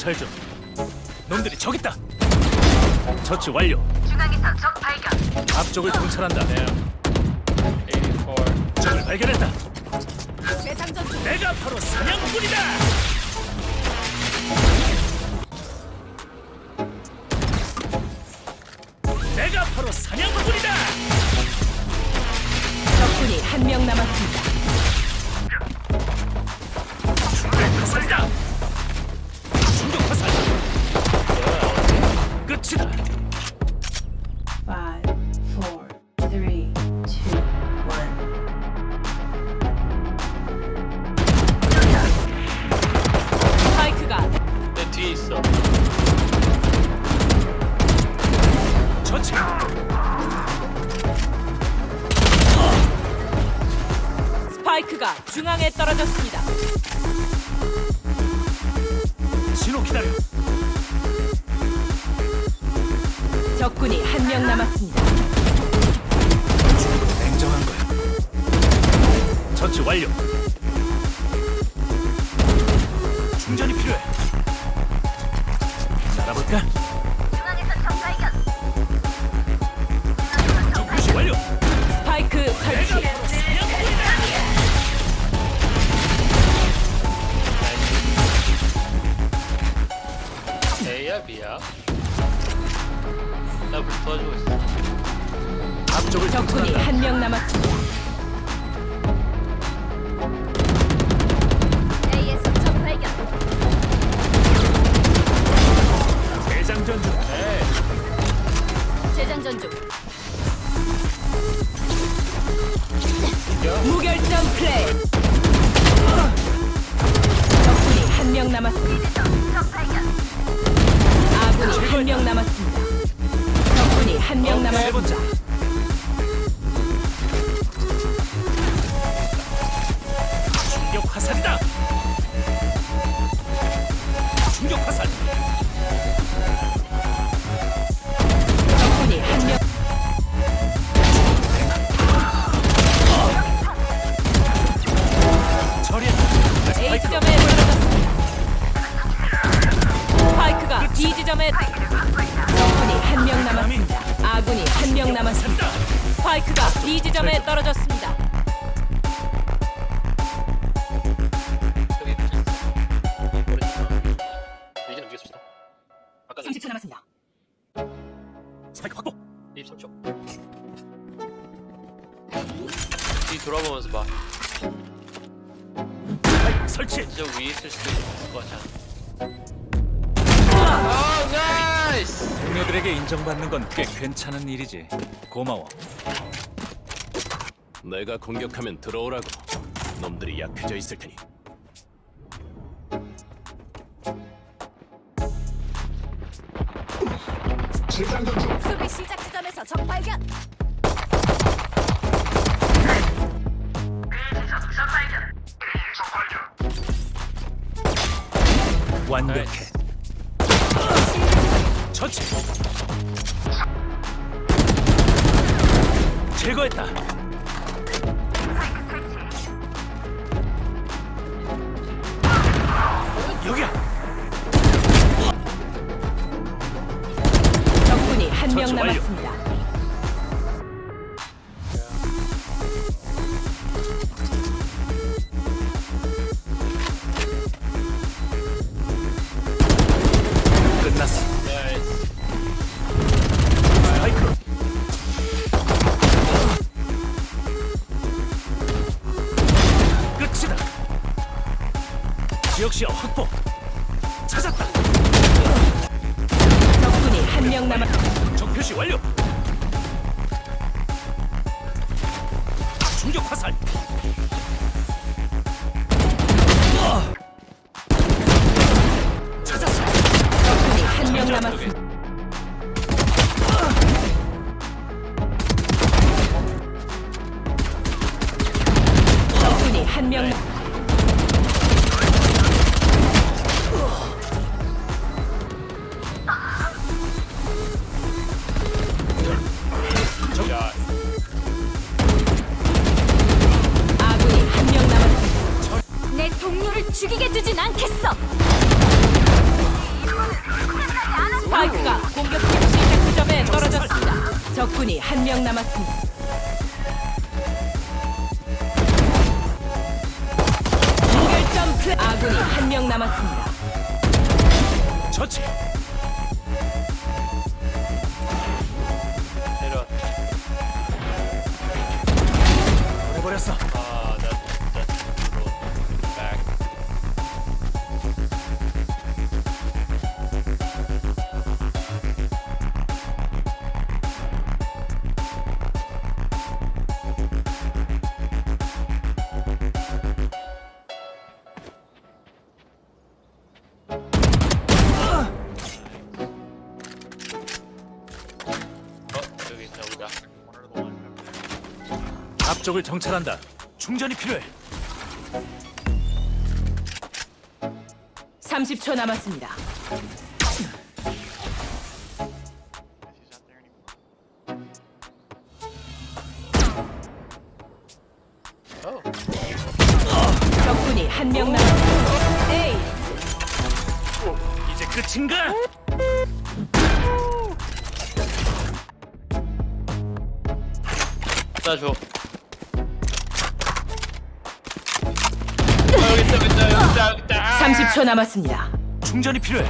정찰 중. 놈들이 저기 있다. 처치 완료. 중앙에서 적 발견. 앞쪽을 정찰한다. 84. 적을 발견했다. 내가 바로 사냥꾼이다. 내가 바로 사냥꾼이다. 적군이 한 명 남았습니다. 화살이다. 있어. 처치. 스파이크가 중앙에 떨어졌습니다. 신호 기다려. 적군이 한 명 남았습니다. 냉정한 거야. 처치 완료. A야 B야? 나불 도와주고 있어. 앞쪽을 적군이. 한 명 남았습니다. 명 남았습니다. 스파이크가 B 지점에 떨어졌습니다. 여기 붙어 있어. 오른쪽. 이제 움직였습니다. 아까 30초 남았습니다. 스파이크 확보. 23초. 뒤 돌아보면서 봐. 설치. 진짜 위에 있을 수도 있을 것 같아. 동료들에게 인정받는 건 꽤 괜찮은 일이지. 고마워. 내가 공격하면 들어오라고. 놈들이 약해져 있을 테니. 수비 시작 지점에서 적 발견. 완벽해. 처치. 제거했다. 여기야. 적군이 한 명. 남았습니다. 찾았다. 적군이 한 명 남았. 적 표시 완료. 충격 화살. 찾았어. 적군이 한 명 남았습니다. 적군이 한 명. 죽이게 두진 않겠어. 스파이크가 공격 시작 지점에 떨어졌습니다. 적군이 한 명 남았습니다. 무결점 플레이. 아군이 한 명 남았습니다. 처치. 내려. 보내버렸어. 앞쪽을 정찰한다. 충전이 필요해. 30초 남았습니다. 어. 적군이 한 명. 에이, 이제 끝인가? 나 줘. 30초 남았습니다. 충전이 필요해.